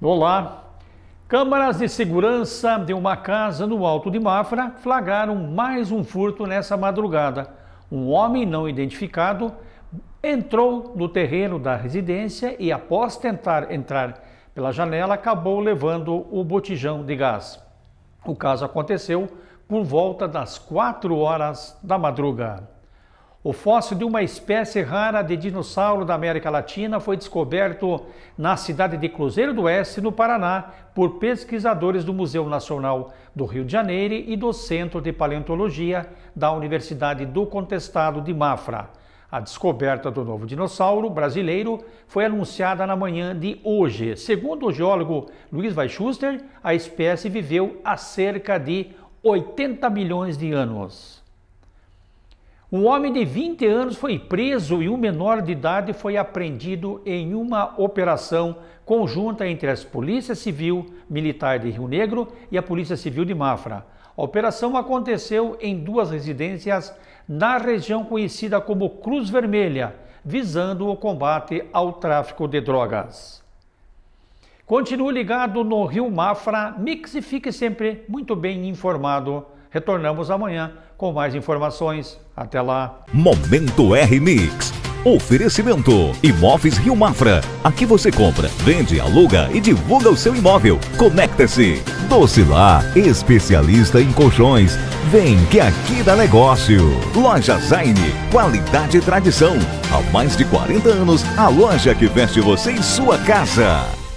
Olá! Câmaras de segurança de uma casa no Alto de Mafra flagraram mais um furto nessa madrugada. Um homem não identificado entrou no terreno da residência e, após tentar entrar pela janela, acabou levando o botijão de gás. O caso aconteceu por volta das 4 horas da madrugada. O fóssil de uma espécie rara de dinossauro da América Latina foi descoberto na cidade de Cruzeiro do Oeste, no Paraná, por pesquisadores do Museu Nacional do Rio de Janeiro e do Centro de Paleontologia da Universidade do Contestado de Mafra. A descoberta do novo dinossauro brasileiro foi anunciada na manhã de hoje. Segundo o geólogo Luiz Weischuster, a espécie viveu há cerca de 80 milhões de anos. Um homem de 20 anos foi preso e um menor de idade foi apreendido em uma operação conjunta entre as Polícia Civil Militar de Rio Negro e a Polícia Civil de Mafra. A operação aconteceu em duas residências na região conhecida como Cruz Vermelha, visando o combate ao tráfico de drogas. Continue ligado no Rio Mafra Mix e fique sempre muito bem informado Retornamos amanhã com mais informações. Até lá. Momento R Mix. Oferecimento Imóveis Rio Mafra. Aqui você compra, vende, aluga e divulga o seu imóvel. Conecta-se. Docilar, especialista em colchões. Vem que aqui dá negócio. Loja Zaine, qualidade e tradição. Há mais de 40 anos, a loja que veste você em sua casa.